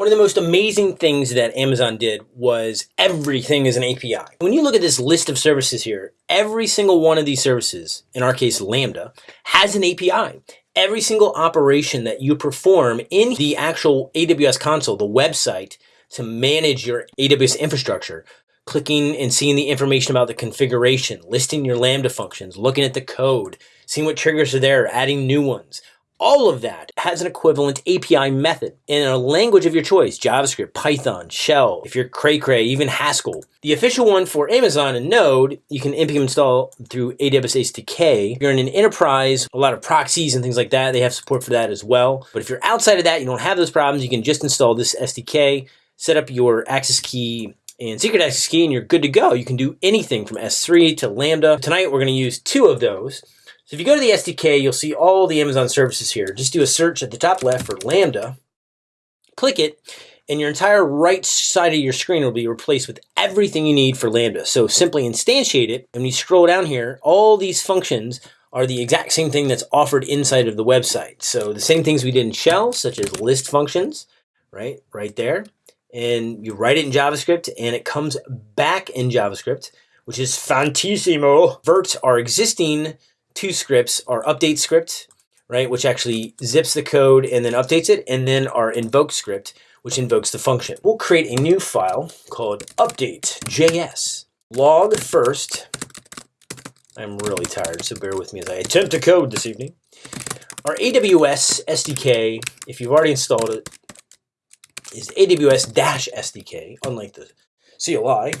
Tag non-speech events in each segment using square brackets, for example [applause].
One of the most amazing things that Amazon did was everything is an API. When you look at this list of services here, every single one of these services, in our case Lambda, has an API. Every single operation that you perform in the actual AWS console, the website, to manage your AWS infrastructure, clicking and seeing the information about the configuration, listing your Lambda functions, looking at the code, seeing what triggers are there, adding new ones, all of that has an equivalent API method in a language of your choice, JavaScript, Python, Shell, if you're cray cray, even Haskell. The official one for Amazon and Node, you can npm install through AWS SDK. If you're in an enterprise, a lot of proxies and things like that, they have support for that as well. But if you're outside of that, you don't have those problems, you can just install this SDK, set up your access key and secret access key, and you're good to go. You can do anything from S3 to Lambda. Tonight, we're gonna use two of those. So if you go to the SDK, you'll see all the Amazon services here. Just do a search at the top left for Lambda, click it, and your entire right side of your screen will be replaced with everything you need for Lambda. So simply instantiate it, and when you scroll down here, all these functions are the exact same thing that's offered inside of the website. So the same things we did in Shell, such as list functions, right, right there. And you write it in JavaScript, and it comes back in JavaScript, which is fantissimo. Vert our existing two scripts, our update script, right, which actually zips the code and then updates it, and then our invoke script, which invokes the function. We'll create a new file called update.js. Log first. I'm really tired, so bear with me as I attempt to code this evening. Our AWS SDK, if you've already installed it, is AWS-SDK, unlike the CLI.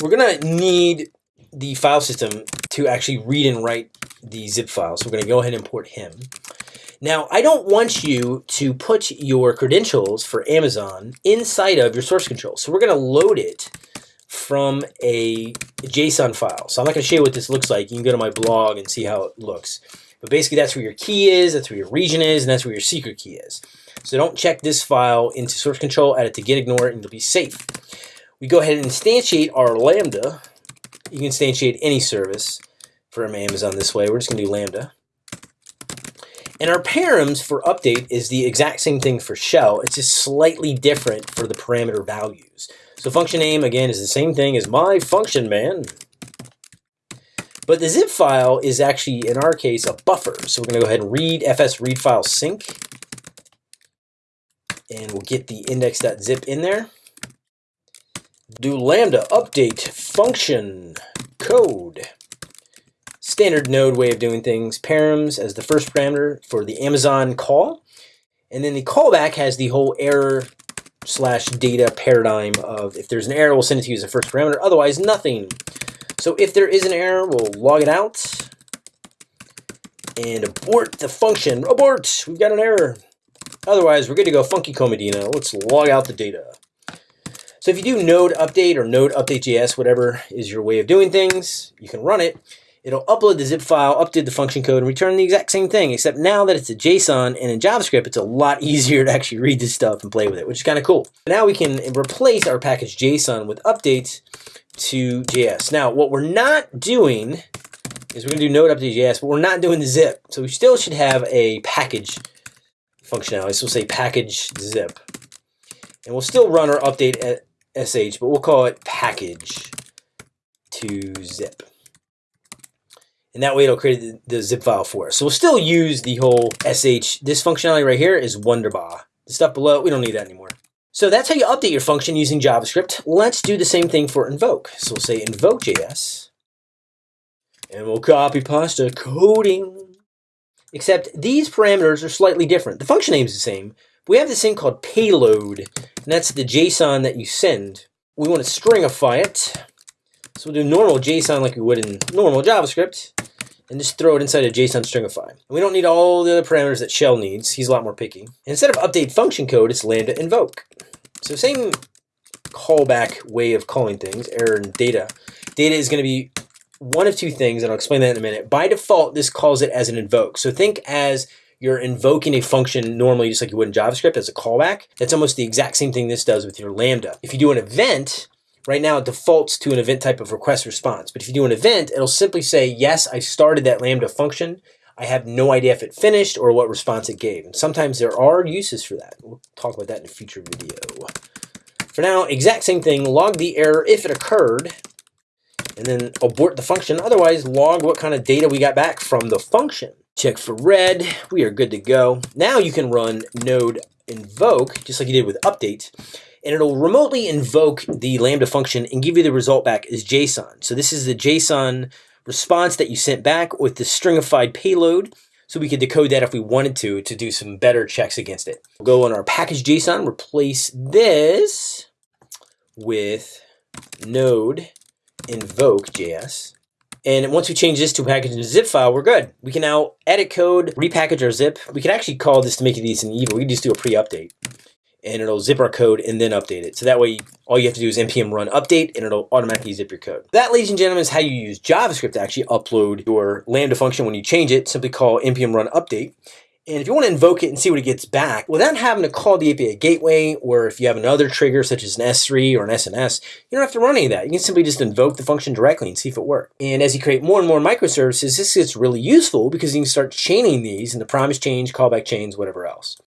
We're gonna need the file system to actually read and write the zip file. So we're going to go ahead and import him. Now, I don't want you to put your credentials for Amazon inside of your source control. So we're going to load it from a JSON file. So I'm not going to show you what this looks like. You can go to my blog and see how it looks. But basically, that's where your key is, that's where your region is, and that's where your secret key is. So don't check this file into source control, add it to git ignore, and you'll be safe. We go ahead and instantiate our Lambda. You can instantiate any service from Amazon this way. We're just going to do Lambda. And our params for update is the exact same thing for shell. It's just slightly different for the parameter values. So function name, again, is the same thing as my function man. But the zip file is actually, in our case, a buffer. So we're going to go ahead and read fs read file sync. And we'll get the index.zip in there. Do lambda update function code standard node way of doing things, params as the first parameter for the Amazon call. And then the callback has the whole error slash data paradigm of if there's an error, we'll send it to you as a first parameter, otherwise nothing. So if there is an error, we'll log it out and abort the function. Abort, we've got an error. Otherwise, we're good to go funky Cold Medina. Let's log out the data. So if you do node update or node update.js, whatever is your way of doing things, you can run it. It'll upload the zip file, update the function code, and return the exact same thing, except now that it's a JSON and in JavaScript, it's a lot [laughs] easier to actually read this stuff and play with it, which is kind of cool. Now we can replace our package JSON with updates to JS. Now, what we're not doing is we're going to do node update JS, but we're not doing the zip. So we still should have a package functionality. So we'll say package zip. And we'll still run our update at sh, but we'll call it package to zip. And that way it'll create the, the, zip file for us. So we'll still use the whole sh. This functionality right here is wunderbar. The stuff below, we don't need that anymore. So that's how you update your function using JavaScript. Let's do the same thing for invoke. So we'll say invoke.js. And we'll copy pasta coding. Except these parameters are slightly different. The function name is the same. We have this thing called payload. And that's the JSON that you send. We want to stringify it. So we'll do normal JSON like we would in normal JavaScript and just throw it inside a JSON stringify. And we don't need all the other parameters that shell needs. He's a lot more picky. And instead of update function code, it's lambda invoke. So same callback way of calling things, error and data. Data is going to be one of two things, and I'll explain that in a minute. By default, this calls it as an invoke. So think as you're invoking a function normally just like you would in JavaScript as a callback. That's almost the exact same thing this does with your Lambda. If you do an event, Right now, it defaults to an event type of request response. But if you do an event, it'll simply say, yes, I started that Lambda function. I have no idea if it finished or what response it gave. And sometimes there are uses for that. We'll talk about that in a future video. For now, exact same thing, log the error if it occurred, and then abort the function. Otherwise, log what kind of data we got back from the function. Check for red, we are good to go. Now you can run node invoke, just like you did with update, and it'll remotely invoke the Lambda function and give you the result back as JSON. So this is the JSON response that you sent back with the stringified payload. So we could decode that if we wanted to, to do some better checks against it. We'll go on our package JSON, replace this with node invoke JS. And once we change this to package in a zip file, we're good. We can now edit code, repackage our zip. We can actually call this to make it easy and evil. We can just do a pre-update and it'll zip our code and then update it. So that way, all you have to do is npm run update and it'll automatically zip your code. That, ladies and gentlemen, is how you use JavaScript to actually upload your Lambda function. When you change it, simply call npm run update. And if you want to invoke it and see what it gets back, without having to call the API gateway, or if you have another trigger such as an S3 or an SNS, you don't have to run any of that. You can simply just invoke the function directly and see if it works. And as you create more and more microservices, this gets really useful because you can start chaining these into promise chains, callback chains, whatever else.